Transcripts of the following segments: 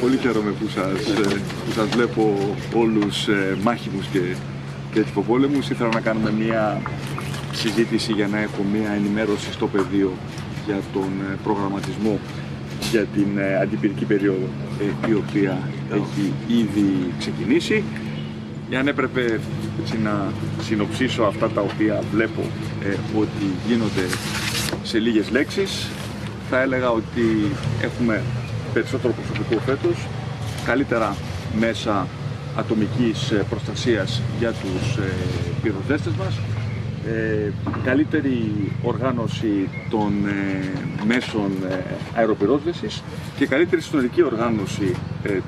Πολύ χαίρομαι που σας, ε, που σας βλέπω όλους ε, μάχημους και, και τυποπόλεμους. Ήθελα να κάνουμε μια συζήτηση για να έχω μια ενημέρωση στο πεδίο για τον ε, προγραμματισμό για την αντιπυρική περίοδο η οποία έχει ήδη ξεκινήσει. αν έπρεπε έτσι, να συνοψίσω αυτά τα οποία βλέπω ότι γίνονται σε λίγες λέξεις, θα έλεγα ότι έχουμε περισσότερο προσωπικό φέτος, καλύτερα μέσα ατομικής ε, προστασίας για τους ε, πυροσβέστες μας, ε, καλύτερη οργάνωση των μέσων αεροπυρόσβεσης και καλύτερη συνολική οργάνωση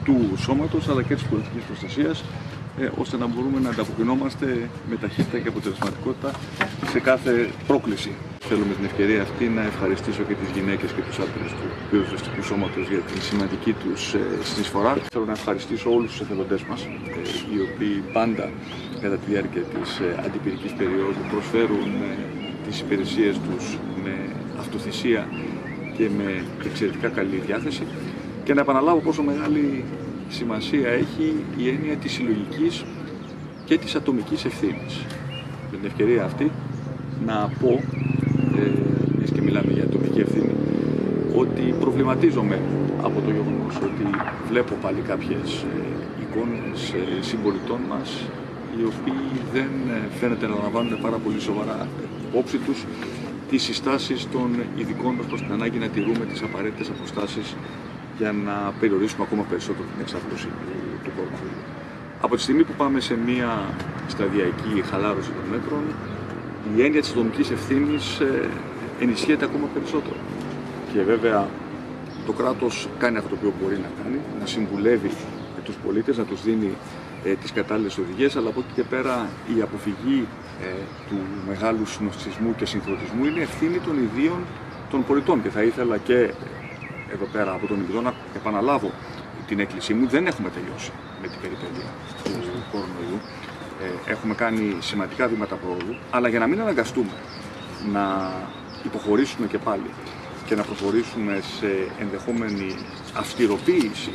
του σώματος αλλά και της πολιτικής προστασίας ώστε να μπορούμε να ανταποκρινόμαστε με ταχύτητα και αποτελεσματικότητα σε κάθε πρόκληση. Θέλω με την ευκαιρία αυτή να ευχαριστήσω και τις γυναίκες και τους άντρες του πυροσβεστικού σώματος για την σημαντική τους ε, συνεισφορά. Θέλω να ευχαριστήσω όλους τους εθελοντές μας, ε, οι οποίοι πάντα κατά τη διάρκεια της ε, αντιπυρικής περίοδου προσφέρουν τις υπηρεσίες τους με αυτοθυσία και με εξαιρετικά καλή διάθεση και να επαναλάβω πόσο μεγάλη σημασία έχει η έννοια της συλλογικής και της ατομικής ευθύνης. Με την ευκαιρία αυτή να πω ε, και μιλάμε για ατομική ευθύνη, ότι προβληματίζομαι από το γεγονός ότι βλέπω πάλι κάποιες ε, εικόνες ε, συμπολιτών μας οι οποίοι δεν ε, φαίνεται να λαμβάνουν πάρα πολύ σοβαρά υπόψη τους τις συστάσεις των ειδικών μας προς την ανάγκη να τηρούμε τις απαραίτητες αποστάσεις για να περιορίσουμε ακόμα περισσότερο την εξάπλωση του κορονοϊού. Από τη στιγμή που πάμε σε μια σταδιακή χαλάρωση των μέτρων, η έννοια της ατομικής ευθύνης ε, ενισχύεται ακόμα περισσότερο. Και βέβαια το κράτος κάνει αυτό το οποίο μπορεί να κάνει, να συμβουλεύει τους πολίτες, να τους δίνει ε, τις κατάλληλες οδηγίες, αλλά από εκεί και πέρα η αποφυγή ε, του μεγάλου συνοστισμού και συγχρονισμού είναι ευθύνη των ιδίων των πολιτών. Και θα ήθελα και εδώ πέρα από τον Ιδρό να επαναλάβω την έκκλησή μου. Δεν έχουμε τελειώσει με την περιπέτεια του κορονοϊού. Ε, έχουμε κάνει σημαντικά βήματα πρόοδου, αλλά για να μην αναγκαστούμε να υποχωρήσουμε και πάλι και να προχωρήσουμε σε ενδεχόμενη αυστηροποίηση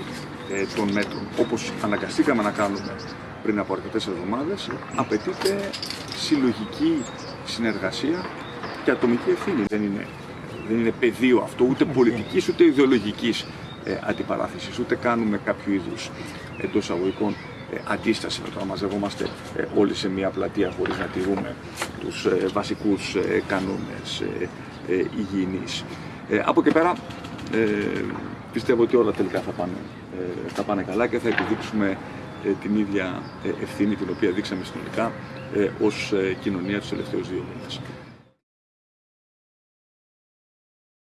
ε, των μέτρων, όπως αναγκαστήκαμε να κάνουμε πριν από αρκετές εβδομάδες, απαιτείται συλλογική συνεργασία και ατομική ευθύνη. Δεν είναι, δεν είναι πεδίο αυτό ούτε πολιτικής ούτε ιδεολογικής ε, αντιπαράθεσης, ούτε κάνουμε κάποιο είδους εντός αγωγικών ε, αντίσταση με το να μαζευόμαστε ε, όλοι σε μια πλατεία χωρίς να τηρούμε τους ε, βασικούς κανόνες υγιεινής. Από εκεί πέρα πιστεύω ότι όλα τελικά θα πάνε, θα πάνε καλά και θα επιδείξουμε την ίδια ευθύνη την οποία δείξαμε συνολικά ως κοινωνία τους τελευταίους δύο μήνες.